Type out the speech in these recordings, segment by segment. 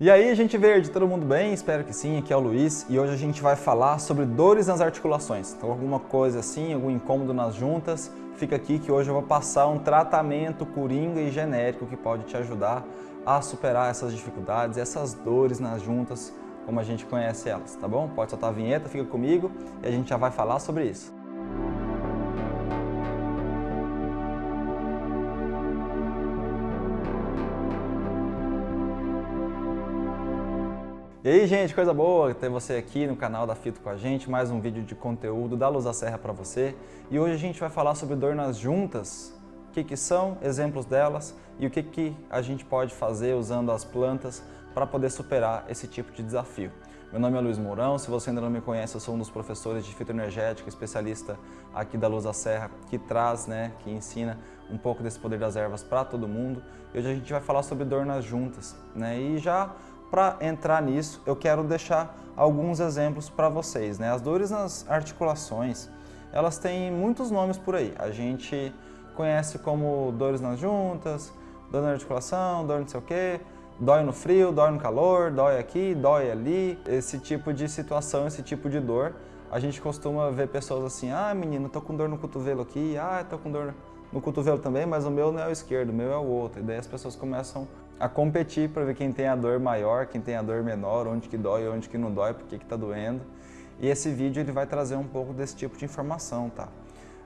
E aí, gente verde, todo mundo bem? Espero que sim, aqui é o Luiz e hoje a gente vai falar sobre dores nas articulações. Então alguma coisa assim, algum incômodo nas juntas, fica aqui que hoje eu vou passar um tratamento coringa e genérico que pode te ajudar a superar essas dificuldades, essas dores nas juntas, como a gente conhece elas, tá bom? Pode soltar a vinheta, fica comigo e a gente já vai falar sobre isso. E aí, gente, coisa boa ter você aqui no canal da Fito com a gente, mais um vídeo de conteúdo da Luz da Serra para você. E hoje a gente vai falar sobre dor nas juntas, o que, que são, exemplos delas e o que, que a gente pode fazer usando as plantas para poder superar esse tipo de desafio. Meu nome é Luiz Mourão, se você ainda não me conhece, eu sou um dos professores de fitoenergética, especialista aqui da Luz da Serra, que traz, né, que ensina um pouco desse poder das ervas para todo mundo. E hoje a gente vai falar sobre dor nas juntas, né, e já para entrar nisso, eu quero deixar alguns exemplos para vocês. Né? As dores nas articulações, elas têm muitos nomes por aí. A gente conhece como dores nas juntas, dor na articulação, dor não sei o quê, dói no frio, dói no calor, dói aqui, dói ali. Esse tipo de situação, esse tipo de dor, a gente costuma ver pessoas assim, ah menino, tô com dor no cotovelo aqui, ah, tô com dor no cotovelo também, mas o meu não é o esquerdo, o meu é o outro. E daí as pessoas começam a competir para ver quem tem a dor maior, quem tem a dor menor, onde que dói, onde que não dói, por que que tá doendo. E esse vídeo ele vai trazer um pouco desse tipo de informação, tá?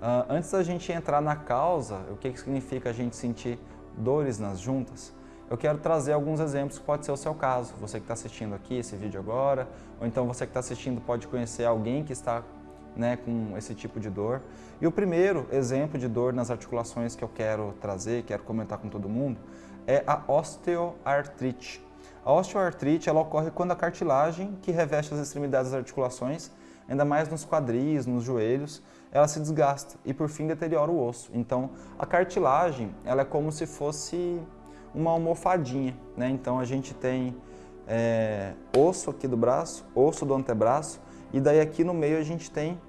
Uh, antes da gente entrar na causa, o que, que significa a gente sentir dores nas juntas, eu quero trazer alguns exemplos que pode ser o seu caso. Você que está assistindo aqui esse vídeo agora, ou então você que está assistindo pode conhecer alguém que está né, com esse tipo de dor. E o primeiro exemplo de dor nas articulações que eu quero trazer, quero comentar com todo mundo, é a osteoartrite. A osteoartrite ela ocorre quando a cartilagem que reveste as extremidades das articulações, ainda mais nos quadris, nos joelhos, ela se desgasta e por fim deteriora o osso. Então a cartilagem ela é como se fosse uma almofadinha, né? Então a gente tem é, osso aqui do braço, osso do antebraço e daí aqui no meio a gente tem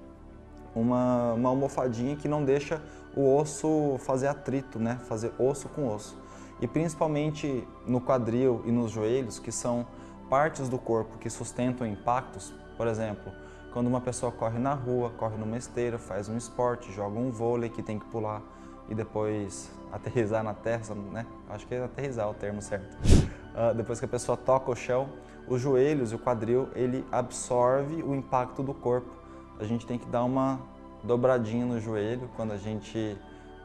uma, uma almofadinha que não deixa o osso fazer atrito, né? Fazer osso com osso e principalmente no quadril e nos joelhos, que são partes do corpo que sustentam impactos, por exemplo, quando uma pessoa corre na rua, corre numa esteira, faz um esporte, joga um vôlei que tem que pular e depois aterrizar na terra, né? Acho que é aterrizar o termo certo. Uh, depois que a pessoa toca o chão, os joelhos e o quadril, ele absorve o impacto do corpo. A gente tem que dar uma dobradinha no joelho quando a gente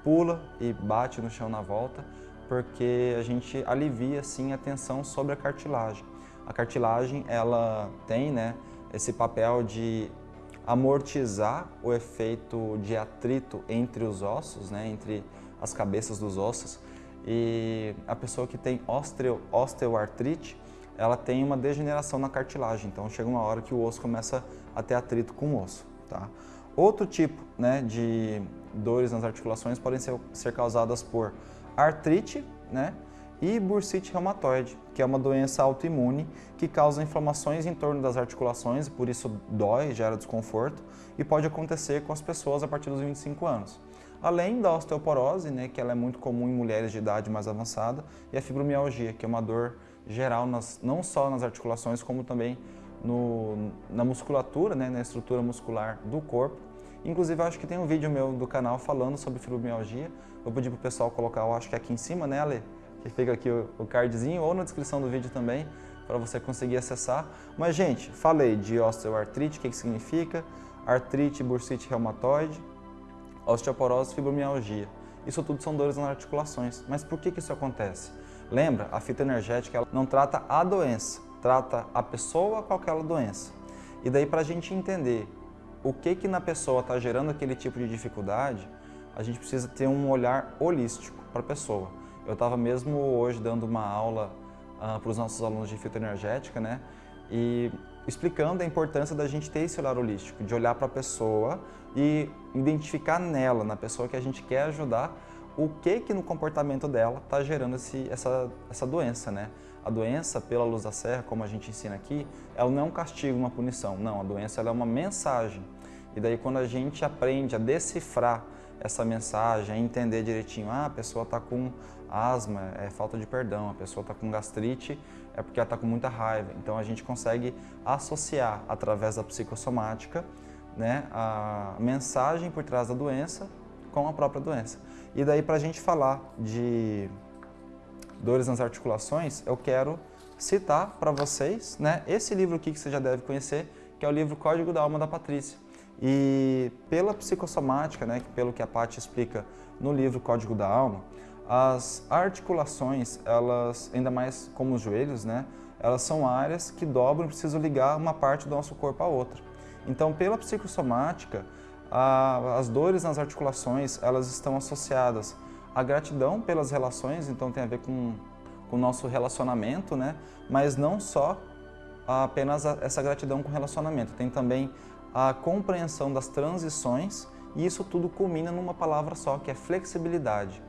pula e bate no chão na volta, porque a gente alivia assim a tensão sobre a cartilagem. A cartilagem ela tem né, esse papel de amortizar o efeito de atrito entre os ossos, né, entre as cabeças dos ossos. E a pessoa que tem osteo, osteoartrite, ela tem uma degeneração na cartilagem, então chega uma hora que o osso começa a ter atrito com o osso. Tá? Outro tipo né, de dores nas articulações podem ser, ser causadas por artrite né? e bursite reumatoide, que é uma doença autoimune que causa inflamações em torno das articulações por isso dói, gera desconforto e pode acontecer com as pessoas a partir dos 25 anos. Além da osteoporose, né, que ela é muito comum em mulheres de idade mais avançada, e a fibromialgia, que é uma dor geral nas, não só nas articulações, como também no, na musculatura, né, na estrutura muscular do corpo, Inclusive, acho que tem um vídeo meu do canal falando sobre fibromialgia. Vou pedir pro pessoal colocar, eu acho que aqui em cima, né, Ale? Que fica aqui o, o cardzinho, ou na descrição do vídeo também, para você conseguir acessar. Mas, gente, falei de osteoartrite, o que, que significa? Artrite, bursite reumatoide, osteoporose, fibromialgia. Isso tudo são dores nas articulações. Mas por que, que isso acontece? Lembra, a fita energética ela não trata a doença, trata a pessoa com aquela doença. E daí, para a gente entender o que que na pessoa está gerando aquele tipo de dificuldade, a gente precisa ter um olhar holístico para a pessoa. Eu estava mesmo hoje dando uma aula uh, para os nossos alunos de fitoenergética, né? E explicando a importância da gente ter esse olhar holístico, de olhar para a pessoa e identificar nela, na pessoa que a gente quer ajudar, o que que no comportamento dela está gerando esse, essa, essa doença, né? A doença, pela luz da serra, como a gente ensina aqui, ela não é um castigo, uma punição. Não, a doença é uma mensagem. E daí quando a gente aprende a decifrar essa mensagem, entender direitinho, ah, a pessoa está com asma, é falta de perdão, a pessoa está com gastrite, é porque ela está com muita raiva. Então a gente consegue associar através da psicossomática né, a mensagem por trás da doença com a própria doença. E daí para a gente falar de dores nas articulações, eu quero citar para vocês né, esse livro aqui que você já deve conhecer, que é o livro Código da Alma da Patrícia. E pela psicossomática, né, pelo que a Paty explica no livro Código da Alma, as articulações, elas, ainda mais como os joelhos, né, elas são áreas que dobram e precisam ligar uma parte do nosso corpo à outra. Então, pela psicossomática, a, as dores nas articulações, elas estão associadas à gratidão pelas relações, então tem a ver com, com o nosso relacionamento, né, mas não só apenas essa gratidão com relacionamento, tem também a compreensão das transições e isso tudo culmina numa palavra só, que é flexibilidade.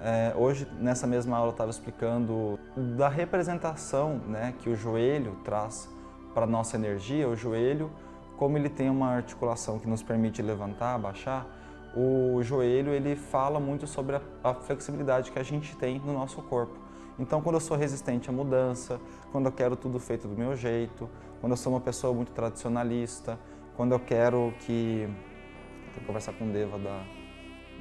É, hoje, nessa mesma aula, eu estava explicando da representação né, que o joelho traz para a nossa energia. O joelho, como ele tem uma articulação que nos permite levantar, abaixar, o joelho ele fala muito sobre a, a flexibilidade que a gente tem no nosso corpo. Então, quando eu sou resistente à mudança, quando eu quero tudo feito do meu jeito, quando eu sou uma pessoa muito tradicionalista, quando eu quero que... Tenho que conversar com o Deva da,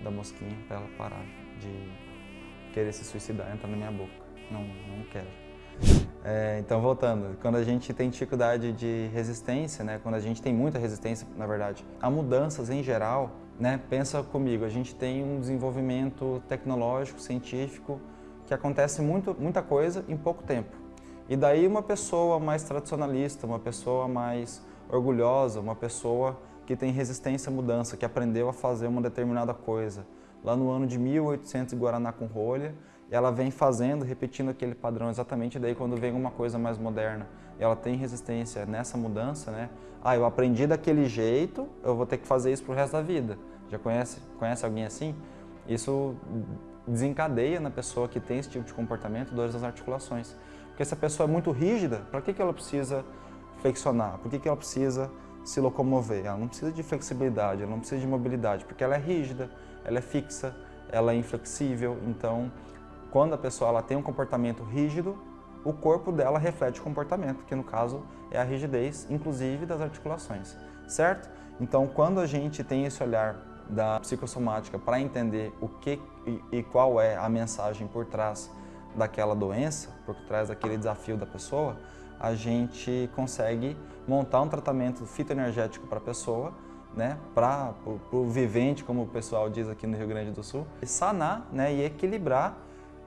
da mosquinha para ela parar de querer se suicidar, entrar na minha boca. Não, não quero. É, então, voltando, quando a gente tem dificuldade de resistência, né, quando a gente tem muita resistência, na verdade, a mudanças em geral, né, pensa comigo, a gente tem um desenvolvimento tecnológico, científico, que acontece muito, muita coisa em pouco tempo. E daí uma pessoa mais tradicionalista, uma pessoa mais orgulhosa, uma pessoa que tem resistência à mudança, que aprendeu a fazer uma determinada coisa, lá no ano de 1800 em Guaraná com rolha, ela vem fazendo, repetindo aquele padrão exatamente, daí quando vem uma coisa mais moderna, ela tem resistência nessa mudança, né? Ah, eu aprendi daquele jeito, eu vou ter que fazer isso pro resto da vida. Já conhece, conhece alguém assim? Isso desencadeia na pessoa que tem esse tipo de comportamento dores das articulações. Porque se a pessoa é muito rígida, para que, que ela precisa flexionar? Por que, que ela precisa se locomover? Ela não precisa de flexibilidade, ela não precisa de mobilidade, porque ela é rígida ela é fixa, ela é inflexível, então quando a pessoa ela tem um comportamento rígido, o corpo dela reflete o comportamento, que no caso é a rigidez, inclusive das articulações, certo? Então quando a gente tem esse olhar da psicossomática para entender o que e, qual é a mensagem por trás daquela doença, por trás daquele desafio da pessoa, a gente consegue montar um tratamento fitoenergético para a pessoa né, para o vivente, como o pessoal diz aqui no Rio Grande do Sul, sanar né, e equilibrar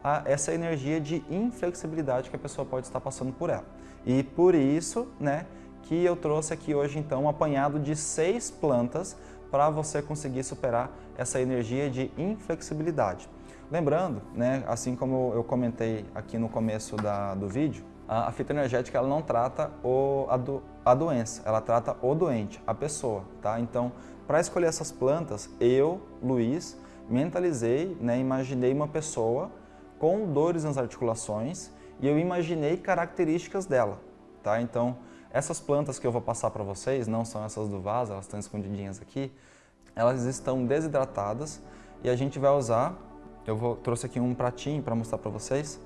a, essa energia de inflexibilidade que a pessoa pode estar passando por ela. E por isso né, que eu trouxe aqui hoje então um apanhado de seis plantas para você conseguir superar essa energia de inflexibilidade. Lembrando, né, assim como eu comentei aqui no começo da, do vídeo, a, a fitoenergética ela não trata o, a, do, a doença, ela trata o doente, a pessoa, tá? Então, para escolher essas plantas, eu, Luiz, mentalizei, né, imaginei uma pessoa com dores nas articulações e eu imaginei características dela, tá? Então, essas plantas que eu vou passar para vocês, não são essas do vaso, elas estão escondidinhas aqui, elas estão desidratadas e a gente vai usar, eu vou, trouxe aqui um pratinho para mostrar para vocês,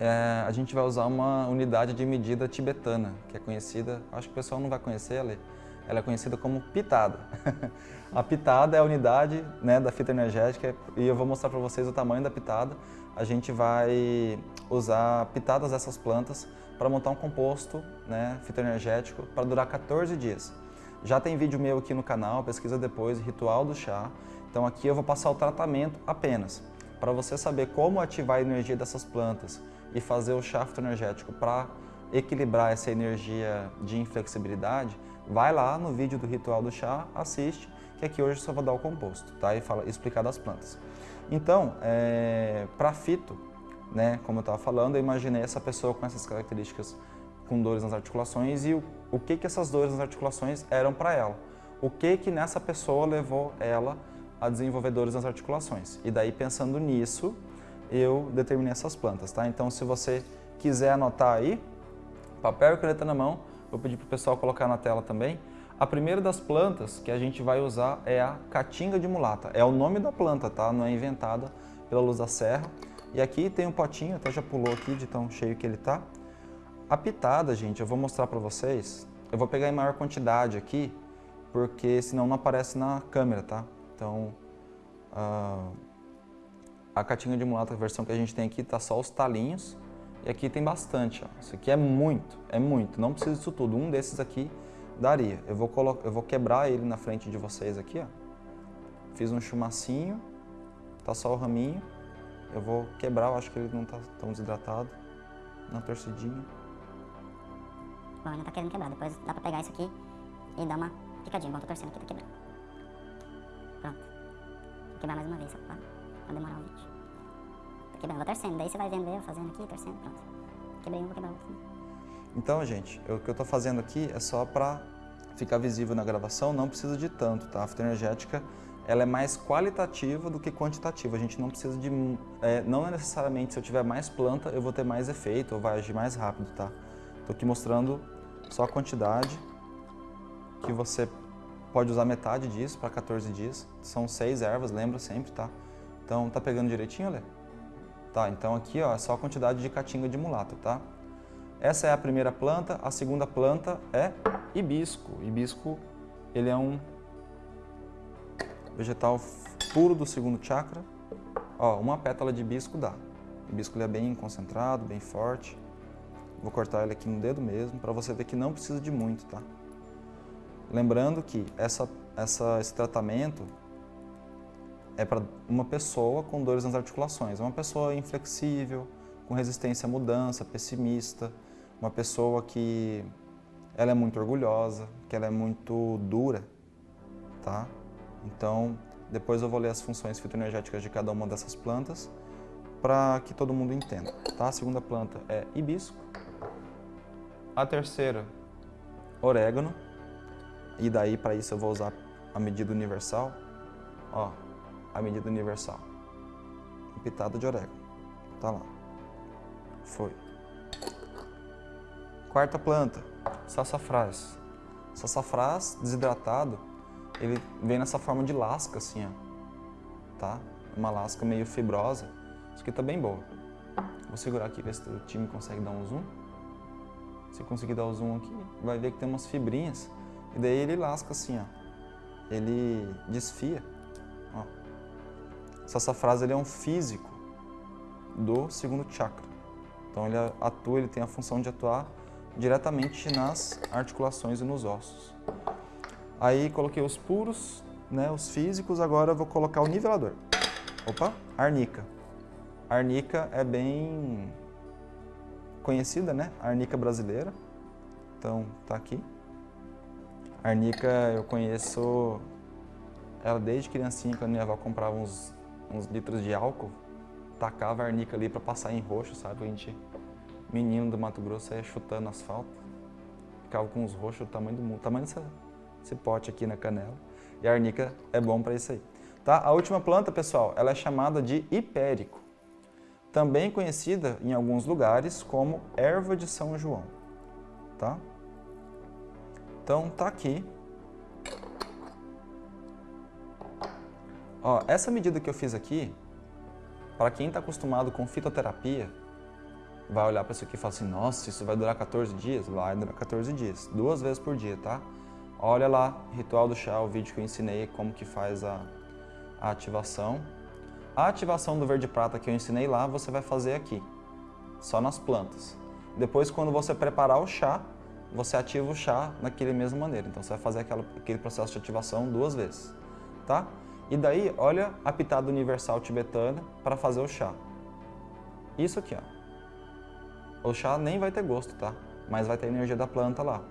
é, a gente vai usar uma unidade de medida tibetana, que é conhecida, acho que o pessoal não vai conhecer ela, ela é conhecida como pitada. a pitada é a unidade né, da fita energética e eu vou mostrar para vocês o tamanho da pitada. A gente vai usar pitadas dessas plantas para montar um composto né, fitoenergético para durar 14 dias. Já tem vídeo meu aqui no canal, pesquisa depois, Ritual do Chá. Então aqui eu vou passar o tratamento apenas. Para você saber como ativar a energia dessas plantas, e fazer o shaft energético para equilibrar essa energia de inflexibilidade, vai lá no vídeo do ritual do chá, assiste, que aqui hoje só vou dar o composto, tá? E fala, explicar das plantas. Então, é, para fito, né, como eu estava falando, eu imaginei essa pessoa com essas características com dores nas articulações e o, o que que essas dores nas articulações eram para ela. O que que nessa pessoa levou ela a desenvolver dores nas articulações. E daí, pensando nisso, eu determinei essas plantas, tá? Então, se você quiser anotar aí, papel e caneta na mão, vou pedir para o pessoal colocar na tela também. A primeira das plantas que a gente vai usar é a caatinga de mulata. É o nome da planta, tá? Não é inventada pela luz da serra. E aqui tem um potinho, até já pulou aqui de tão cheio que ele tá. A pitada, gente, eu vou mostrar para vocês. Eu vou pegar em maior quantidade aqui, porque senão não aparece na câmera, tá? Então, uh, a caatinga de mulata, a versão que a gente tem aqui, tá só os talinhos. E aqui tem bastante, ó. Isso aqui é muito, é muito. Não precisa disso tudo. Um desses aqui daria. Eu vou, eu vou quebrar ele na frente de vocês aqui, ó. Fiz um chumacinho, tá só o raminho. Eu vou quebrar, eu acho que ele não tá tão desidratado. Na torcidinha. Bom, ainda tá querendo quebrar. Depois dá pra pegar isso aqui e dar uma picadinha. Bom, tô torcendo aqui, tá quebrando. Quebrar mais uma vez, só pra, pra demorar o vídeo. Tá quebrando, vou torcendo. Daí você vai vendo eu fazendo aqui, torcendo, pronto. Quebrei um, vou quebrar outro. Então, gente, o que eu estou fazendo aqui é só para ficar visível na gravação, não precisa de tanto, tá? A fitoenergética ela é mais qualitativa do que quantitativa. A gente não precisa de... É, não é necessariamente se eu tiver mais planta, eu vou ter mais efeito ou vai agir mais rápido, tá? Estou aqui mostrando só a quantidade que você pode usar metade disso para 14 dias. São seis ervas, lembra sempre, tá? Então, tá pegando direitinho, Lê? Tá, então aqui ó, é só a quantidade de caatinga de mulata, tá? Essa é a primeira planta, a segunda planta é hibisco. Hibisco, ele é um vegetal puro do segundo chakra. Ó, uma pétala de hibisco dá. O hibisco ele é bem concentrado, bem forte. Vou cortar ele aqui no dedo mesmo, para você ver que não precisa de muito, tá? Lembrando que essa, essa, esse tratamento é para uma pessoa com dores nas articulações. É uma pessoa inflexível, com resistência à mudança, pessimista, uma pessoa que ela é muito orgulhosa, que ela é muito dura, tá? Então, depois eu vou ler as funções fitoenergéticas de cada uma dessas plantas para que todo mundo entenda, tá? A segunda planta é hibisco, a terceira, orégano, e daí para isso eu vou usar a medida universal, ó, a medida universal, pitada de orégano, tá lá, foi. Quarta planta, sassafrás. Sassafrás desidratado, ele vem nessa forma de lasca assim, ó. Tá? Uma lasca meio fibrosa. Isso aqui tá bem boa. Vou segurar aqui, ver se o time consegue dar um zoom. Se conseguir dar o zoom aqui, vai ver que tem umas fibrinhas. E daí ele lasca assim, ó. Ele desfia. Ó. Sassafrás ele é um físico do segundo chakra. Então ele atua, ele tem a função de atuar diretamente nas articulações e nos ossos. Aí coloquei os puros, né, os físicos, agora vou colocar o nivelador. Opa, arnica. Arnica é bem conhecida, né? Arnica brasileira. Então, tá aqui. Arnica eu conheço ela desde criancinha, quando minha avó comprava uns, uns litros de álcool, tacava a arnica ali para passar em roxo, sabe? A gente menino do Mato Grosso ia chutando asfalto, ficava com os roxos do tamanho do mundo, tamanho desse, desse pote aqui na canela. E a arnica é bom para isso aí. Tá? A última planta, pessoal, ela é chamada de hipérico, também conhecida em alguns lugares como erva de São João. Tá? Então tá aqui. Ó, essa medida que eu fiz aqui, para quem está acostumado com fitoterapia, vai olhar para isso aqui e falar assim, nossa, isso vai durar 14 dias? Vai durar 14 dias, duas vezes por dia, tá? Olha lá, Ritual do Chá, o vídeo que eu ensinei como que faz a, a ativação. A ativação do verde prata que eu ensinei lá, você vai fazer aqui, só nas plantas. Depois, quando você preparar o chá, você ativa o chá daquele mesma maneira. Então, você vai fazer aquela, aquele processo de ativação duas vezes, tá? E daí, olha a pitada universal tibetana para fazer o chá. Isso aqui, ó. O chá nem vai ter gosto, tá? Mas vai ter energia da planta lá.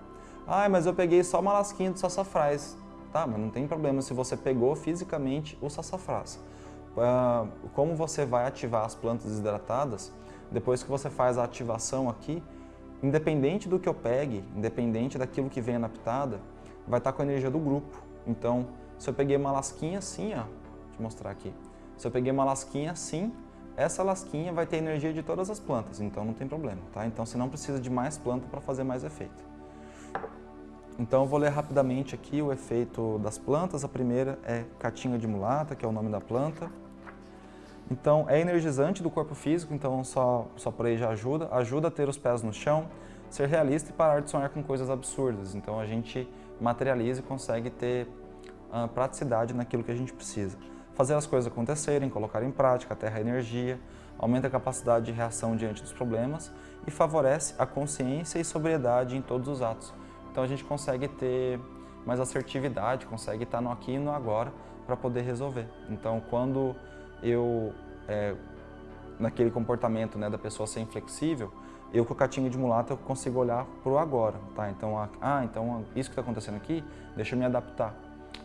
Ah, mas eu peguei só uma lasquinha do sassafrás. Tá, mas não tem problema se você pegou fisicamente o sassafrás. Ah, como você vai ativar as plantas desidratadas, depois que você faz a ativação aqui, independente do que eu pegue, independente daquilo que venha na pitada, vai estar com a energia do grupo. Então, se eu peguei uma lasquinha assim, ó, deixa eu mostrar aqui. Se eu peguei uma lasquinha assim, essa lasquinha vai ter energia de todas as plantas, então não tem problema, tá? Então você não precisa de mais planta para fazer mais efeito. Então eu vou ler rapidamente aqui o efeito das plantas. A primeira é catinga de mulata, que é o nome da planta. Então é energizante do corpo físico, então só, só por aí já ajuda. Ajuda a ter os pés no chão, ser realista e parar de sonhar com coisas absurdas. Então a gente materializa e consegue ter uh, praticidade naquilo que a gente precisa. Fazer as coisas acontecerem, colocar em prática, aterra a energia, aumenta a capacidade de reação diante dos problemas e favorece a consciência e sobriedade em todos os atos. Então a gente consegue ter mais assertividade, consegue estar no aqui e no agora para poder resolver. Então quando eu, é, naquele comportamento né, da pessoa ser inflexível, eu com o catinho de mulata eu consigo olhar para o agora, tá? Então, ah, então isso que está acontecendo aqui, deixa eu me adaptar.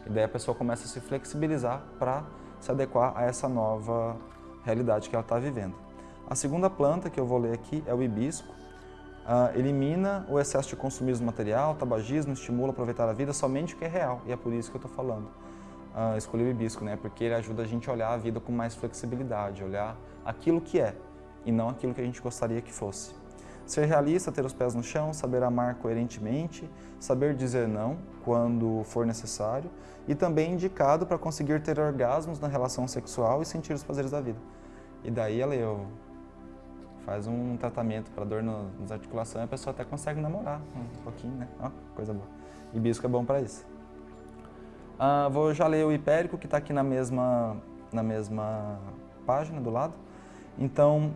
E daí a pessoa começa a se flexibilizar para se adequar a essa nova realidade que ela está vivendo. A segunda planta que eu vou ler aqui é o hibisco. Uh, elimina o excesso de consumismo material, tabagismo, estimula aproveitar a vida somente o que é real, e é por isso que eu estou falando uh, escolhi o hibisco, né? Porque ele ajuda a gente a olhar a vida com mais flexibilidade, olhar aquilo que é e não aquilo que a gente gostaria que fosse. Ser realista, ter os pés no chão, saber amar coerentemente, saber dizer não quando for necessário e também indicado para conseguir ter orgasmos na relação sexual e sentir os prazeres da vida. E daí ela eu faz um tratamento para dor nas articulações e a pessoa até consegue namorar um pouquinho, né? Ó, coisa boa. Hibisco é bom para isso. Uh, vou já ler o hipérico, que está aqui na mesma, na mesma página do lado. Então,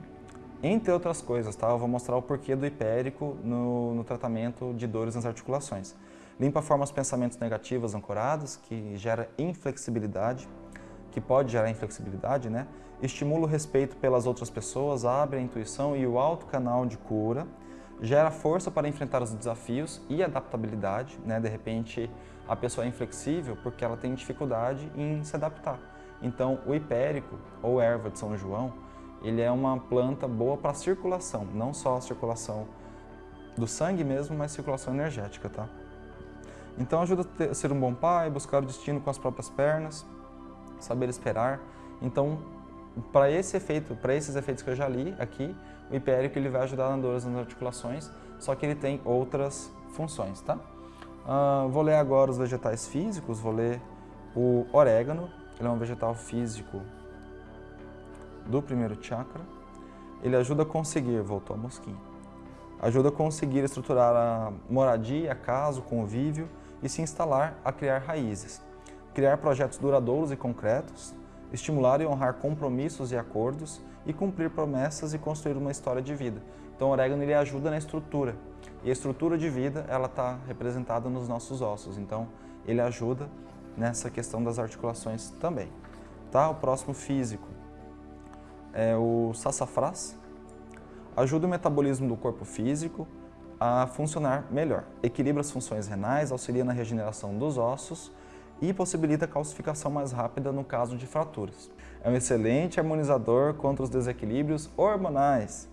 entre outras coisas, tá? eu vou mostrar o porquê do hipérico no, no tratamento de dores nas articulações. Limpa forma os pensamentos negativos ancorados, que gera inflexibilidade, que pode gerar inflexibilidade, né? Estimula o respeito pelas outras pessoas, abre a intuição e o alto canal de cura, gera força para enfrentar os desafios e adaptabilidade, né? De repente, a pessoa é inflexível porque ela tem dificuldade em se adaptar. Então, o hipérico, ou erva de São João, ele é uma planta boa para circulação, não só a circulação do sangue mesmo, mas circulação energética, tá? Então ajuda a ser um bom pai, buscar o destino com as próprias pernas, saber esperar. Então, para esse efeito, para esses efeitos que eu já li aqui, o hipérico ele vai ajudar na dores nas articulações, só que ele tem outras funções, tá? Uh, vou ler agora os vegetais físicos, vou ler o orégano, ele é um vegetal físico do primeiro chakra. Ele ajuda a conseguir, voltou a mosquinha, ajuda a conseguir estruturar a moradia, a casa, o convívio e se instalar a criar raízes. Criar projetos duradouros e concretos, estimular e honrar compromissos e acordos e cumprir promessas e construir uma história de vida. Então o orégano ele ajuda na estrutura, e a estrutura de vida, ela está representada nos nossos ossos, então ele ajuda nessa questão das articulações também. Tá? O próximo físico é o sassafrás. Ajuda o metabolismo do corpo físico a funcionar melhor. Equilibra as funções renais, auxilia na regeneração dos ossos e possibilita a calcificação mais rápida no caso de fraturas. É um excelente harmonizador contra os desequilíbrios hormonais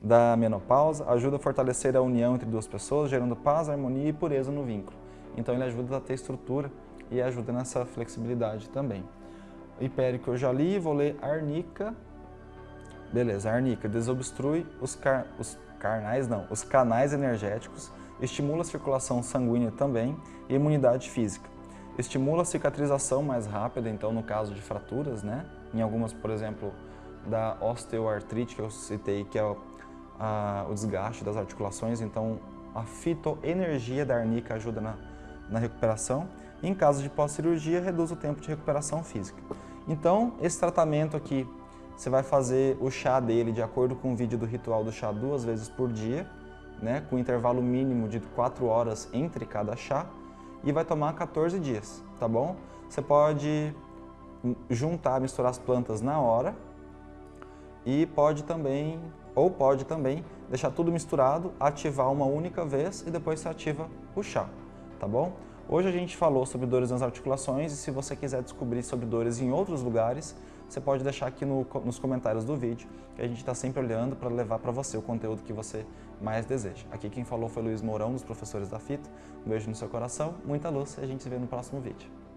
da menopausa, ajuda a fortalecer a união entre duas pessoas, gerando paz, harmonia e pureza no vínculo. Então ele ajuda a ter estrutura e ajuda nessa flexibilidade também. Hipérico eu já li, vou ler arnica. Beleza, arnica desobstrui os, car os carnais, não, os canais energéticos, estimula a circulação sanguínea também e imunidade física. Estimula a cicatrização mais rápida, então no caso de fraturas, né? Em algumas, por exemplo, da osteoartrite que eu citei, que é a, o desgaste das articulações, então a fitoenergia da arnica ajuda na, na recuperação. E em caso de pós-cirurgia, reduz o tempo de recuperação física. Então, esse tratamento aqui, você vai fazer o chá dele de acordo com o vídeo do ritual do chá duas vezes por dia, né, com intervalo mínimo de 4 horas entre cada chá, e vai tomar 14 dias, tá bom? Você pode juntar, misturar as plantas na hora e pode também ou pode também deixar tudo misturado, ativar uma única vez e depois você ativa o chá, tá bom? Hoje a gente falou sobre dores nas articulações e se você quiser descobrir sobre dores em outros lugares, você pode deixar aqui no, nos comentários do vídeo, que a gente está sempre olhando para levar para você o conteúdo que você mais deseja. Aqui quem falou foi Luiz Mourão, dos professores da FITA. Um beijo no seu coração, muita luz e a gente se vê no próximo vídeo.